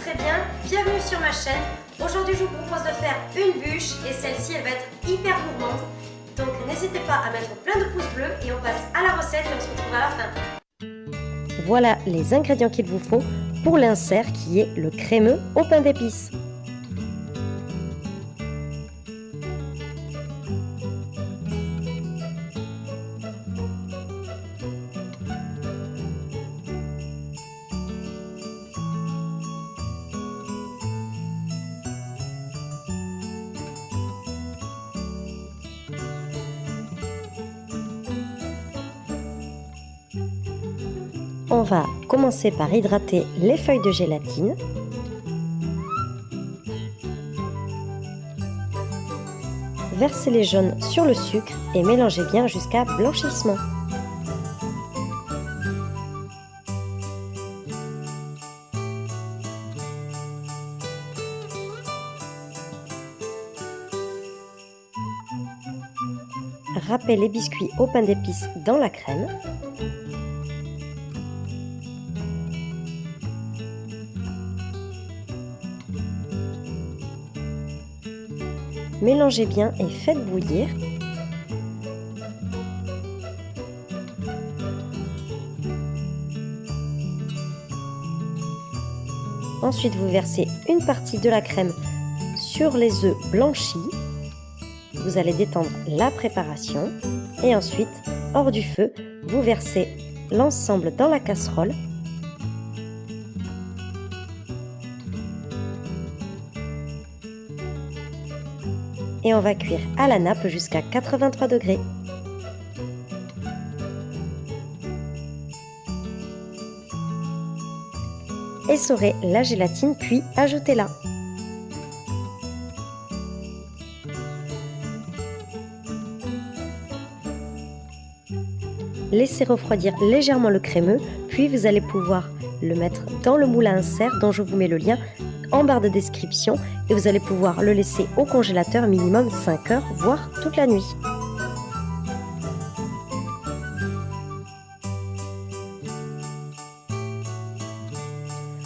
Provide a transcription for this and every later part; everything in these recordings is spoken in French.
très bien, bienvenue sur ma chaîne. Aujourd'hui je vous propose de faire une bûche et celle-ci elle va être hyper gourmande. Donc n'hésitez pas à mettre plein de pouces bleus et on passe à la recette et on se retrouve à la fin. Voilà les ingrédients qu'il vous faut pour l'insert qui est le crémeux au pain d'épices. On va commencer par hydrater les feuilles de gélatine. Versez les jaunes sur le sucre et mélangez bien jusqu'à blanchissement. Râpez les biscuits au pain d'épices dans la crème. Mélangez bien et faites bouillir. Ensuite, vous versez une partie de la crème sur les œufs blanchis. Vous allez détendre la préparation et ensuite, hors du feu, vous versez l'ensemble dans la casserole et on va cuire à la nappe jusqu'à 83 degrés. Essorez la gélatine puis ajoutez-la. Laissez refroidir légèrement le crémeux, puis vous allez pouvoir le mettre dans le moule à insert dont je vous mets le lien en barre de description et vous allez pouvoir le laisser au congélateur minimum 5 heures, voire toute la nuit.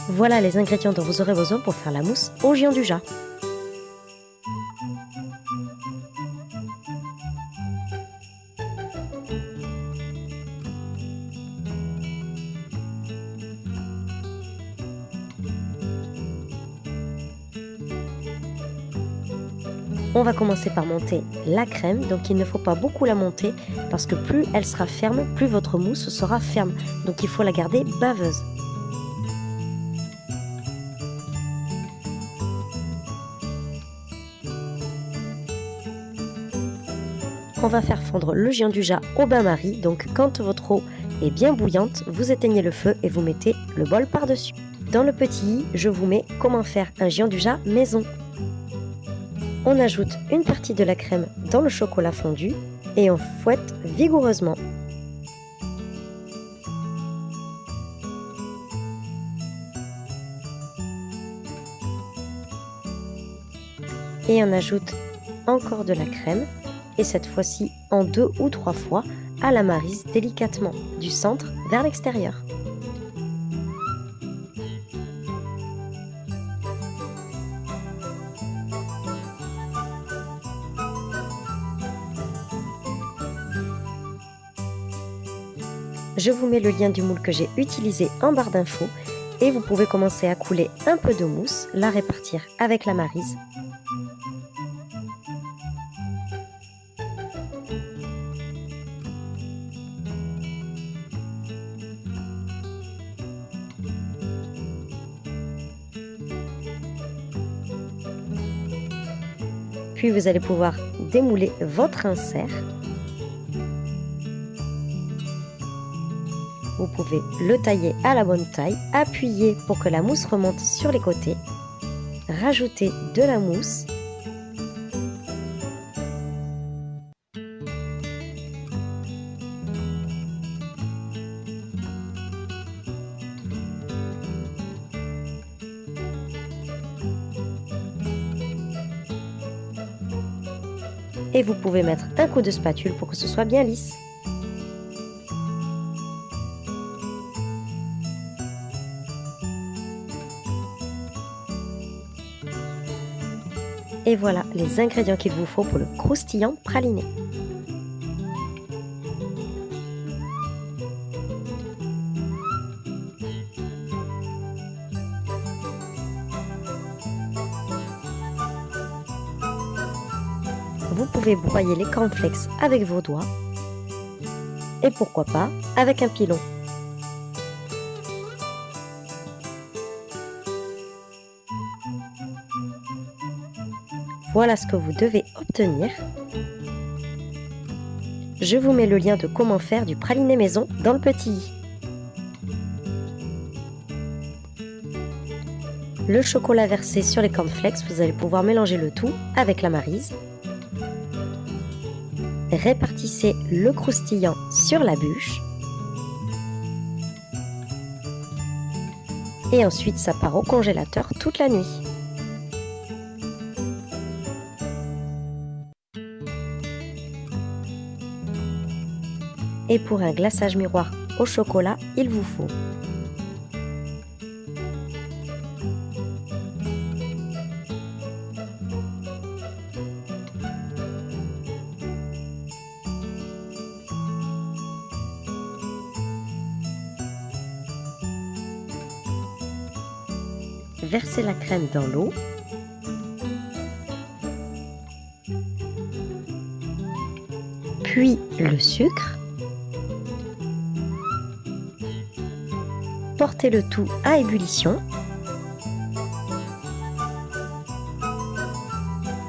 Voilà les ingrédients dont vous aurez besoin pour faire la mousse au géant du jat. On va commencer par monter la crème, donc il ne faut pas beaucoup la monter parce que plus elle sera ferme, plus votre mousse sera ferme. Donc il faut la garder baveuse. On va faire fondre le géant du jas au bain-marie, donc quand votre eau est bien bouillante, vous éteignez le feu et vous mettez le bol par-dessus. Dans le petit i, je vous mets comment faire un géant du jas maison. On ajoute une partie de la crème dans le chocolat fondu et on fouette vigoureusement. Et on ajoute encore de la crème et cette fois-ci en deux ou trois fois à la marise délicatement du centre vers l'extérieur. Je vous mets le lien du moule que j'ai utilisé en barre d'infos et vous pouvez commencer à couler un peu de mousse, la répartir avec la marise. Puis vous allez pouvoir démouler votre insert Vous pouvez le tailler à la bonne taille, appuyer pour que la mousse remonte sur les côtés, rajouter de la mousse et vous pouvez mettre un coup de spatule pour que ce soit bien lisse. Et voilà les ingrédients qu'il vous faut pour le croustillant praliné. Vous pouvez broyer les cornflakes avec vos doigts et pourquoi pas avec un pilon. Voilà ce que vous devez obtenir. Je vous mets le lien de comment faire du praliné maison dans le petit i. Le chocolat versé sur les cornflakes, vous allez pouvoir mélanger le tout avec la marise. Répartissez le croustillant sur la bûche. Et ensuite, ça part au congélateur toute la nuit. Et pour un glaçage miroir au chocolat, il vous faut Versez la crème dans l'eau. Puis le sucre. Portez le tout à ébullition.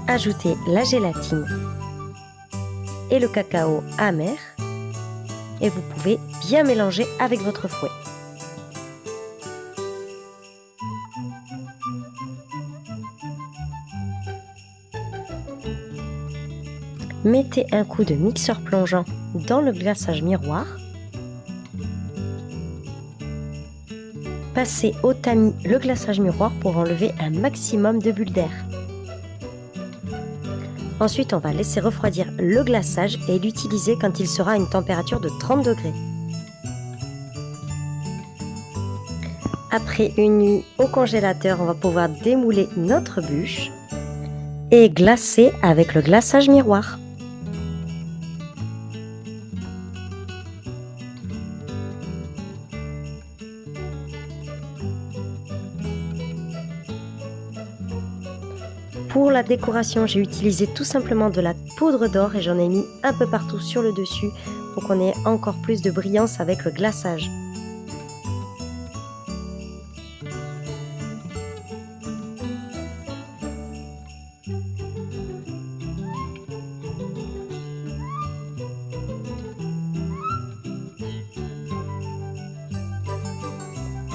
Ajoutez la gélatine et le cacao amer et vous pouvez bien mélanger avec votre fouet. Mettez un coup de mixeur plongeant dans le glaçage miroir. Passez au tamis le glaçage miroir pour enlever un maximum de bulles d'air. Ensuite, on va laisser refroidir le glaçage et l'utiliser quand il sera à une température de 30 degrés. Après une nuit au congélateur, on va pouvoir démouler notre bûche et glacer avec le glaçage miroir. Pour la décoration, j'ai utilisé tout simplement de la poudre d'or et j'en ai mis un peu partout sur le dessus pour qu'on ait encore plus de brillance avec le glaçage.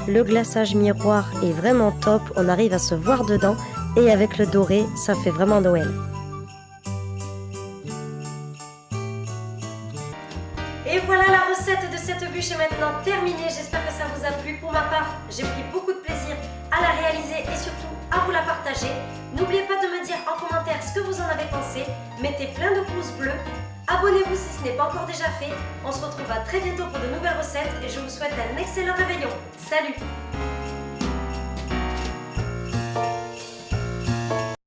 Le glaçage miroir est vraiment top, on arrive à se voir dedans et avec le doré, ça fait vraiment Noël. Et voilà la recette de cette bûche est maintenant terminée. J'espère que ça vous a plu. Pour ma part, j'ai pris beaucoup de plaisir à la réaliser et surtout à vous la partager. N'oubliez pas de me dire en commentaire ce que vous en avez pensé. Mettez plein de pouces bleus. Abonnez-vous si ce n'est pas encore déjà fait. On se retrouve très bientôt pour de nouvelles recettes et je vous souhaite un excellent réveillon. Salut